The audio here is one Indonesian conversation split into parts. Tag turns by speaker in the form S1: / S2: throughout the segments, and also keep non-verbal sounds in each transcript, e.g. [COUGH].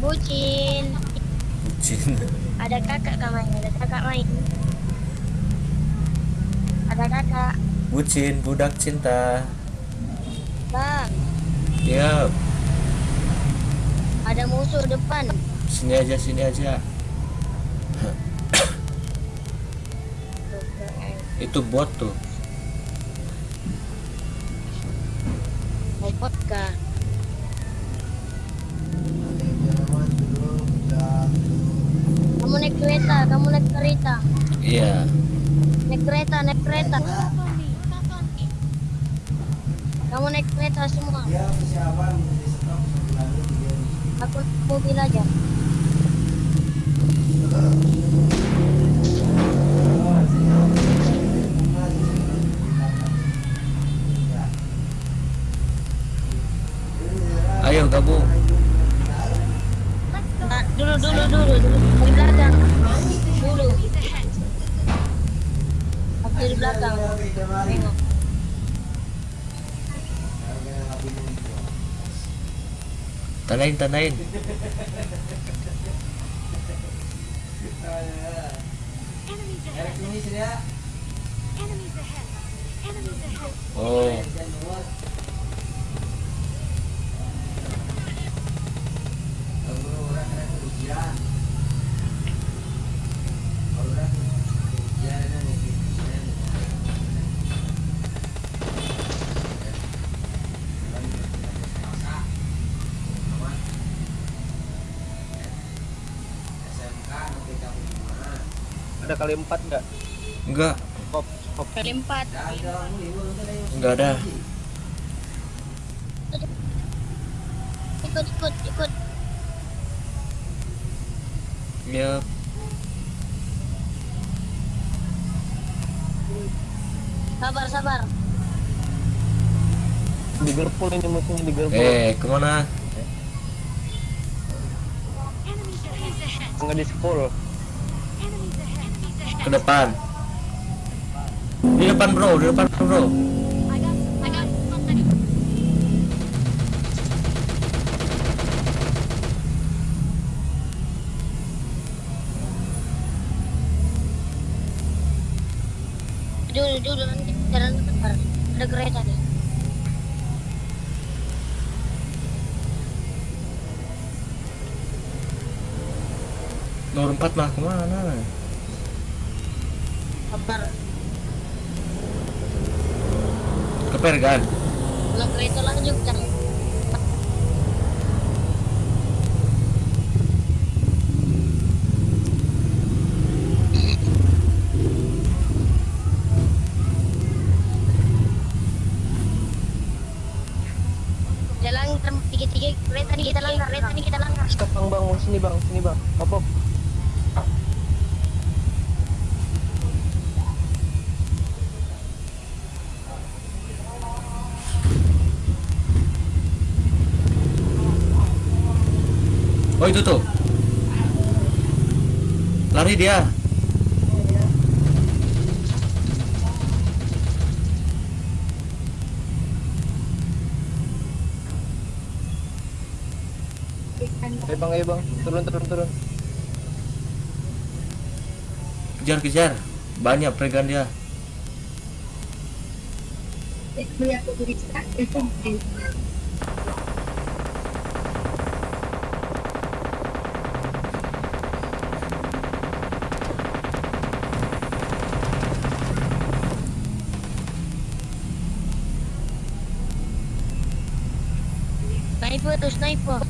S1: Bucin.
S2: Bucin.
S1: Ada kakak kak main, ada kakak main. Ada kakak.
S2: Bucin, budak cinta.
S1: Bang,
S2: Ya,
S1: ada musuh depan.
S2: sini aja, sini aja. Itu bot tuh.
S1: Robot kah? Kereta, kamu naik kereta.
S2: Iya.
S1: Naik kereta, naik kereta. Kamu naik kereta semua. Aku mobil aja.
S2: Ayo gabung.
S1: Nah, dulu, dulu, dulu, dulu. Di belakang. Dulu. Belakang. Tengok.
S2: Tandain, tandain.
S3: Enemies ahead. Enemies ahead. Enemies ahead.
S2: Oh,
S4: Ada kali empat nggak?
S2: enggak,
S4: Kop, kop.
S1: Kali empat.
S2: enggak ada.
S1: Ikut, ikut, ikut.
S2: Ya,
S1: Sabar, sabar.
S4: Di Gerpul ini musuhnya di Gerpul.
S2: eh
S3: ke mana?
S4: Nggak di Sepul.
S2: Ke depan. Di depan bro, di depan bro.
S1: Dulu, dulu nanti jalan bentar. Ada kereta nih.
S2: Nomor 4 mah ke mana?
S1: Sabar.
S2: Ke Pergan.
S1: Kalau kereta. Jalan tiga-tiga kereta nih kita langgar, kereta nih kita langgar.
S4: Stop bang bang, sini bang, sini bang. Hop
S2: Oh itu tuh. Lari dia.
S4: Ayo bang, ayo bang. Turun turun turun.
S2: Kejar kejar. Banyak Pergan dia.
S1: Sniper tuh sniper.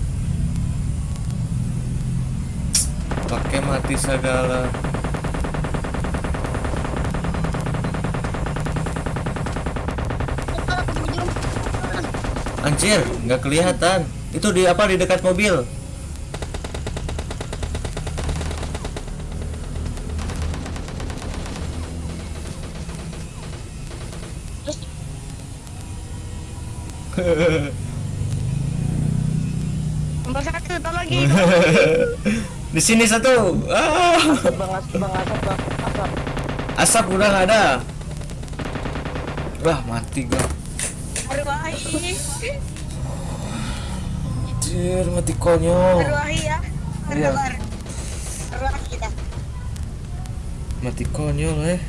S2: Pakai mati segala. Anjir, nggak kelihatan. Itu di apa di dekat mobil?
S1: Terus [LAUGHS] nomor tolongin.
S2: di sini satu. Ah,
S4: Asap bang, asap bang, asap bang, asap.
S2: asap udah nggak ada. Wah, mati gua. Anjir, mati konyol.
S1: Ya.
S2: Iya. Mati konyol eh.